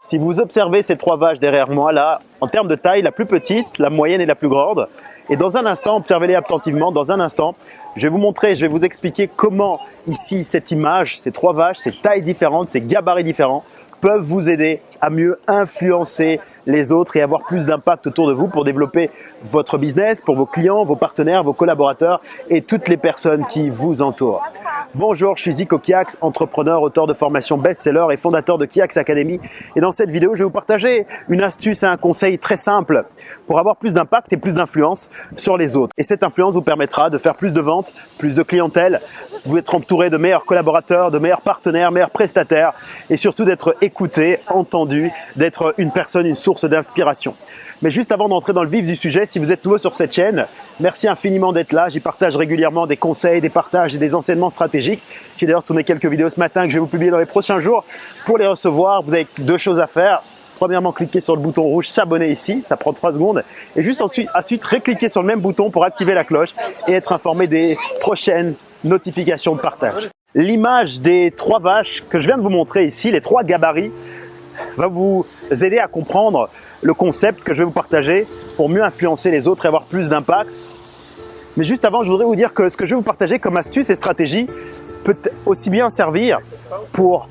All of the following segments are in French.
Si vous observez ces trois vaches derrière moi, là, en termes de taille, la plus petite, la moyenne et la plus grande, et dans un instant, observez-les attentivement, dans un instant, je vais vous montrer, je vais vous expliquer comment ici, cette image, ces trois vaches, ces tailles différentes, ces gabarits différents, peuvent vous aider à mieux influencer les autres et avoir plus d'impact autour de vous pour développer votre business, pour vos clients, vos partenaires, vos collaborateurs et toutes les personnes qui vous entourent. Bonjour, je suis Zico Kiax, entrepreneur, auteur de formation best-seller et fondateur de Kiax Academy. Et dans cette vidéo, je vais vous partager une astuce et un conseil très simple pour avoir plus d'impact et plus d'influence sur les autres. Et cette influence vous permettra de faire plus de ventes, plus de clientèle, vous être entouré de meilleurs collaborateurs, de meilleurs partenaires, meilleurs prestataires et surtout d'être écouté, entendu, d'être une personne, une source d'inspiration. Mais juste avant d'entrer dans le vif du sujet, si vous êtes nouveau sur cette chaîne, merci infiniment d'être là. J'y partage régulièrement des conseils, des partages et des enseignements stratégiques. J'ai d'ailleurs tourné quelques vidéos ce matin que je vais vous publier dans les prochains jours. Pour les recevoir, vous avez deux choses à faire. Premièrement, cliquez sur le bouton rouge s'abonner ici, ça prend trois secondes. Et juste ensuite, récliquer sur le même bouton pour activer la cloche et être informé des prochaines notifications de partage. L'image des trois vaches que je viens de vous montrer ici, les trois gabarits, va vous aider à comprendre le concept que je vais vous partager pour mieux influencer les autres et avoir plus d'impact. Mais juste avant, je voudrais vous dire que ce que je vais vous partager comme astuce et stratégie peut aussi bien servir pour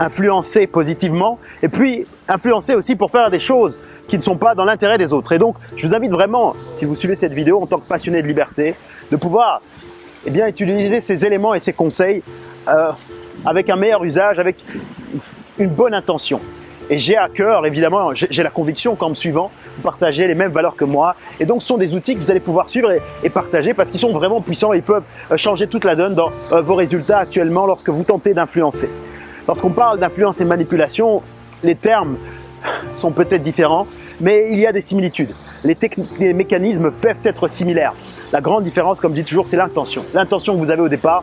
influencer positivement et puis influencer aussi pour faire des choses qui ne sont pas dans l'intérêt des autres. Et donc, je vous invite vraiment, si vous suivez cette vidéo en tant que passionné de liberté, de pouvoir eh bien, utiliser ces éléments et ces conseils euh, avec un meilleur usage, avec une bonne intention. Et j'ai à cœur, évidemment, j'ai la conviction qu'en me suivant, vous partagez les mêmes valeurs que moi. Et donc, ce sont des outils que vous allez pouvoir suivre et, partager parce qu'ils sont vraiment puissants et ils peuvent euh, changer toute la donne dans euh, vos résultats actuellement lorsque vous tentez d'influencer. Lorsqu'on parle d'influence et de manipulation, les termes sont peut-être différents, mais il y a des similitudes. Les, techniques, les mécanismes peuvent être similaires. La grande différence, comme je dis toujours, c'est l'intention. L'intention que vous avez au départ,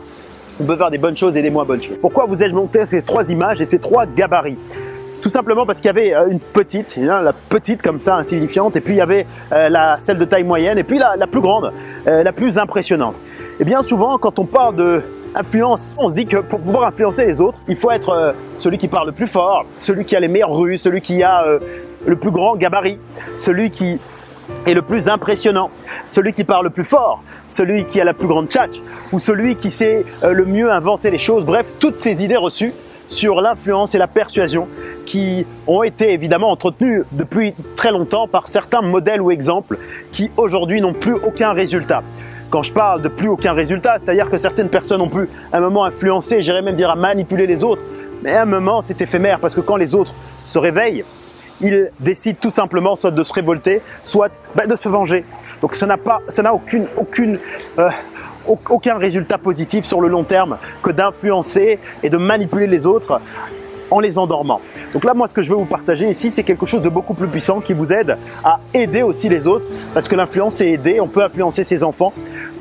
on peut faire des bonnes choses et des moins bonnes choses. Pourquoi vous ai-je monté ces trois images et ces trois gabarits? Tout simplement parce qu'il y avait euh, une petite, la petite comme ça, insignifiante, et puis il y avait euh, la, celle de taille moyenne, et puis la, la plus grande, euh, la plus impressionnante. Et bien souvent, quand on parle de influence, on se dit que pour pouvoir influencer les autres, il faut être celui qui parle le plus fort, celui qui a les meilleures rues, celui qui a le plus grand gabarit, celui qui est le plus impressionnant, celui qui parle le plus fort, celui qui a la plus grande tchatch, ou celui qui sait le mieux inventer les choses, bref, toutes ces idées reçues sur l'influence et la persuasion qui ont été évidemment entretenus depuis très longtemps par certains modèles ou exemples qui aujourd'hui n'ont plus aucun résultat. Quand je parle de plus aucun résultat, c'est-à-dire que certaines personnes ont pu à un moment influencer, j'irais même dire à manipuler les autres, mais à un moment c'est éphémère parce que quand les autres se réveillent, ils décident tout simplement soit de se révolter, soit ben, de se venger. Donc ça n'a aucune, aucune, euh, aucun résultat positif sur le long terme que d'influencer et de manipuler les autres en les endormant. Donc là, moi, ce que je veux vous partager ici, c'est quelque chose de beaucoup plus puissant qui vous aide à aider aussi les autres parce que l'influence est aider. On peut influencer ses enfants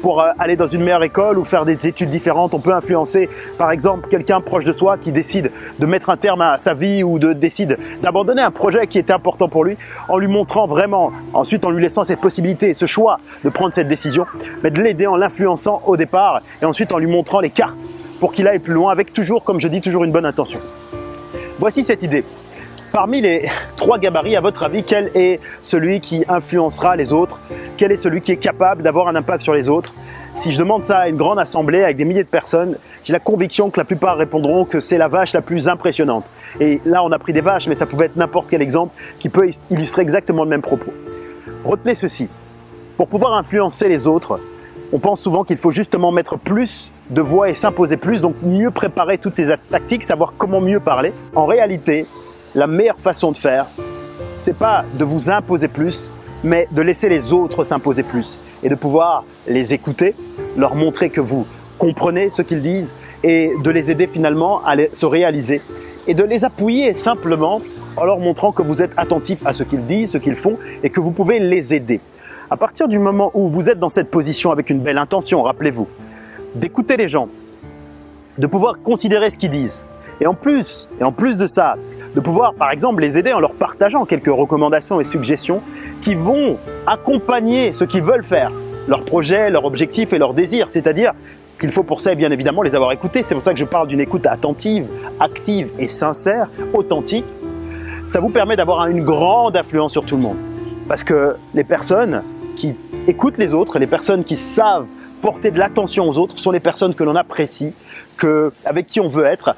pour euh, aller dans une meilleure école ou faire des études différentes. On peut influencer, par exemple, quelqu'un proche de soi qui décide de mettre un terme à sa vie ou de décide d'abandonner un projet qui était important pour lui en lui montrant vraiment, ensuite en lui laissant cette possibilité ce choix de prendre cette décision, mais de l'aider en l'influençant au départ et ensuite en lui montrant les cartes pour qu'il aille plus loin avec toujours, comme je dis, toujours une bonne intention. Voici cette idée. Parmi les trois gabarits, à votre avis, quel est celui qui influencera les autres? Quel est celui qui est capable d'avoir un impact sur les autres? Si je demande ça à une grande assemblée avec des milliers de personnes, j'ai la conviction que la plupart répondront que c'est la vache la plus impressionnante. Et là, on a pris des vaches, mais ça pouvait être n'importe quel exemple qui peut illustrer exactement le même propos. Retenez ceci. Pour pouvoir influencer les autres, on pense souvent qu'il faut justement mettre plus de voix et s'imposer plus, donc mieux préparer toutes ces tactiques, savoir comment mieux parler. En réalité, la meilleure façon de faire, c'est pas de vous imposer plus, mais de laisser les autres s'imposer plus et de pouvoir les écouter, leur montrer que vous comprenez ce qu'ils disent et de les aider finalement à se réaliser et de les appuyer simplement en leur montrant que vous êtes attentif à ce qu'ils disent, ce qu'ils font et que vous pouvez les aider. À partir du moment où vous êtes dans cette position avec une belle intention, rappelez-vous, d'écouter les gens, de pouvoir considérer ce qu'ils disent, et en plus, et en plus de ça, de pouvoir par exemple les aider en leur partageant quelques recommandations et suggestions qui vont accompagner ce qu'ils veulent faire, leurs projets, leurs objectifs et leurs désirs, c'est-à-dire qu'il faut pour ça bien évidemment les avoir écoutés. C'est pour ça que je parle d'une écoute attentive, active et sincère, authentique. ça vous permet d'avoir une grande influence sur tout le monde. Parce que les personnes qui écoutent les autres, les personnes qui savent porter de l'attention aux autres sont les personnes que l'on apprécie, que, avec qui on veut être,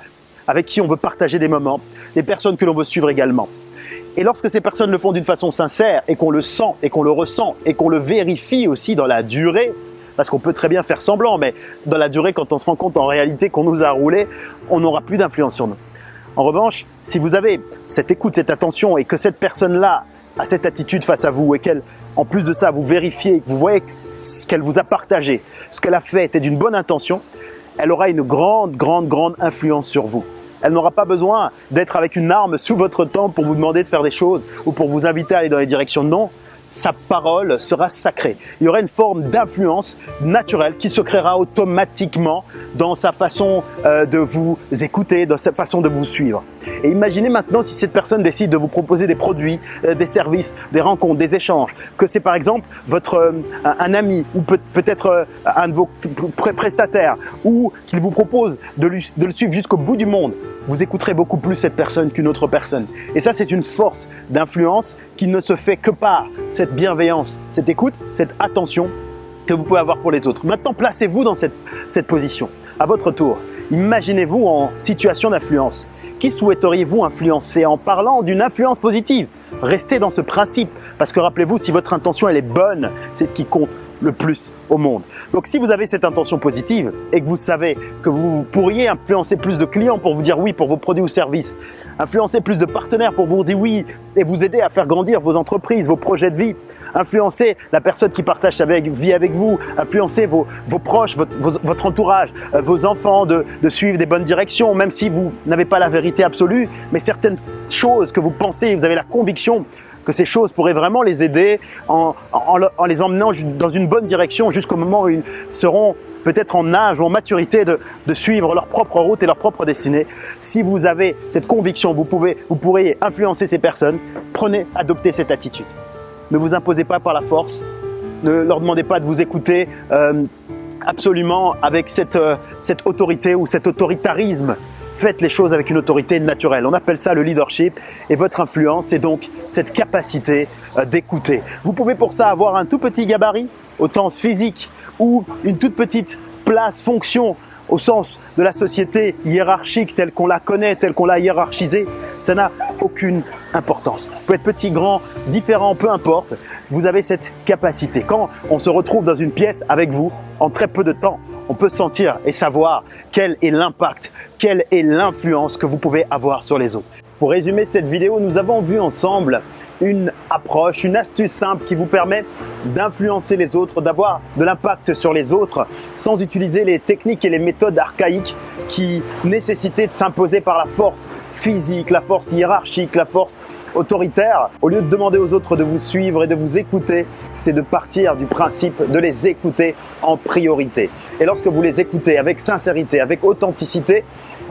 avec qui on veut partager des moments, les personnes que l'on veut suivre également. Et lorsque ces personnes le font d'une façon sincère et qu'on le sent et qu'on le ressent et qu'on le vérifie aussi dans la durée, parce qu'on peut très bien faire semblant, mais dans la durée, quand on se rend compte en réalité qu'on nous a roulé, on n'aura plus d'influence sur nous. En revanche, si vous avez cette écoute, cette attention et que cette personne-là a cette attitude face à vous et qu'elle, en plus de ça, vous vérifiez, vous voyez ce qu'elle vous a partagé, ce qu'elle a fait était d'une bonne intention, elle aura une grande, grande, grande influence sur vous. Elle n'aura pas besoin d'être avec une arme sous votre temple pour vous demander de faire des choses ou pour vous inviter à aller dans les directions. Non, sa parole sera sacrée. Il y aura une forme d'influence naturelle qui se créera automatiquement dans sa façon euh, de vous écouter, dans sa façon de vous suivre. Et imaginez maintenant si cette personne décide de vous proposer des produits, euh, des services, des rencontres, des échanges, que c'est par exemple votre euh, un ami ou peut-être un de vos prestataires ou qu'il vous propose de, de le suivre jusqu'au bout du monde vous écouterez beaucoup plus cette personne qu'une autre personne. Et ça, c'est une force d'influence qui ne se fait que par cette bienveillance, cette écoute, cette attention que vous pouvez avoir pour les autres. Maintenant, placez-vous dans cette, position. À votre tour, imaginez-vous en situation d'influence. Qui souhaiteriez-vous influencer en parlant d'une influence positive? Restez dans ce principe parce que rappelez-vous, si votre intention elle est bonne, c'est ce qui compte le plus au monde. Donc si vous avez cette intention positive et que vous savez que vous pourriez influencer plus de clients pour vous dire oui pour vos produits ou services, influencer plus de partenaires pour vous dire oui et vous aider à faire grandir vos entreprises, vos projets de vie, influencer la personne qui partage sa vie avec vous, influencer vos, proches, votre, entourage, euh, vos enfants de, de suivre des bonnes directions, même si vous n'avez pas la vérité absolue, mais certaines choses que vous pensez, vous avez la conviction que ces choses pourraient vraiment les aider en, les emmenant dans une bonne direction jusqu'au moment où ils seront peut-être en âge ou en maturité de, suivre leur propre route et leur propre destinée. Si vous avez cette conviction, vous, pouvez, vous pourriez influencer ces personnes, prenez, adoptez cette attitude. Ne vous imposez pas par la force, ne leur demandez pas de vous écouter euh, absolument avec euh, cette autorité ou cet autoritarisme Faites les choses avec une autorité naturelle. On appelle ça le leadership et votre influence, c'est donc cette capacité euh, d'écouter. Vous pouvez pour ça avoir un tout petit gabarit au sens physique ou une toute petite place, fonction au sens de la société hiérarchique telle qu'on la connaît, telle qu'on l'a hiérarchisée, ça n'a aucune importance. Vous pouvez être petit, grand, différent, peu importe, vous avez cette capacité. Quand on se retrouve dans une pièce avec vous, en très peu de temps, on peut sentir et savoir quel est l'impact, quelle est l'influence que vous pouvez avoir sur les autres. Pour résumer cette vidéo, nous avons vu ensemble une approche, une astuce simple qui vous permet d'influencer les autres, d'avoir de l'impact sur les autres sans utiliser les techniques et les méthodes archaïques qui nécessitaient de s'imposer par la force physique, la force hiérarchique, la force autoritaire, au lieu de demander aux autres de vous suivre et de vous écouter, c'est de partir du principe de les écouter en priorité. Et lorsque vous les écoutez avec sincérité, avec authenticité,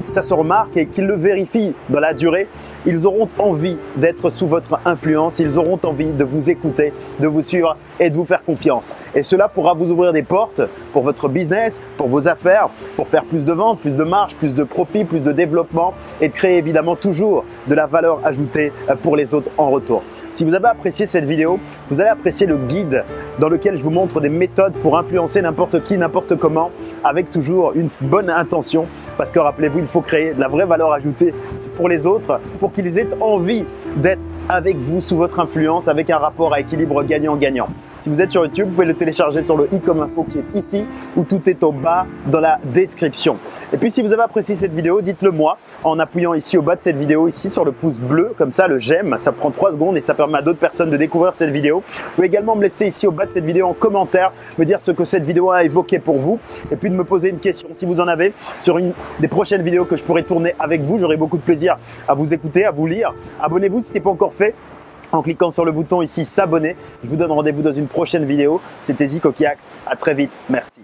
ça se remarque et qu'ils le vérifient dans la durée, ils auront envie d'être sous votre influence, ils auront envie de vous écouter, de vous suivre et de vous faire confiance. Et cela pourra vous ouvrir des portes pour votre business, pour vos affaires, pour faire plus de ventes, plus de marge, plus de profit, plus de développement et de créer évidemment toujours de la valeur ajoutée pour les autres en retour. Si vous avez apprécié cette vidéo, vous allez apprécier le guide dans lequel je vous montre des méthodes pour influencer n'importe qui, n'importe comment, avec toujours une bonne intention. Parce que rappelez-vous, il faut créer de la vraie valeur ajoutée pour les autres, pour qu'ils aient envie d'être avec vous sous votre influence, avec un rapport à équilibre gagnant-gagnant. Si vous êtes sur YouTube, vous pouvez le télécharger sur le i comme info qui est ici ou tout est au bas dans la description. Et puis si vous avez apprécié cette vidéo, dites-le moi en appuyant ici au bas de cette vidéo, ici sur le pouce bleu, comme ça le j'aime, ça prend 3 secondes et ça permet à d'autres personnes de découvrir cette vidéo. Vous pouvez également me laisser ici au bas de cette vidéo en commentaire, me dire ce que cette vidéo a évoqué pour vous et puis de me poser une question si vous en avez sur une des prochaines vidéos que je pourrai tourner avec vous. J'aurai beaucoup de plaisir à vous écouter, à vous lire. Abonnez-vous si ce n'est pas encore fait en cliquant sur le bouton ici s'abonner. Je vous donne rendez-vous dans une prochaine vidéo. C'était Zico Kiax. À très vite. Merci.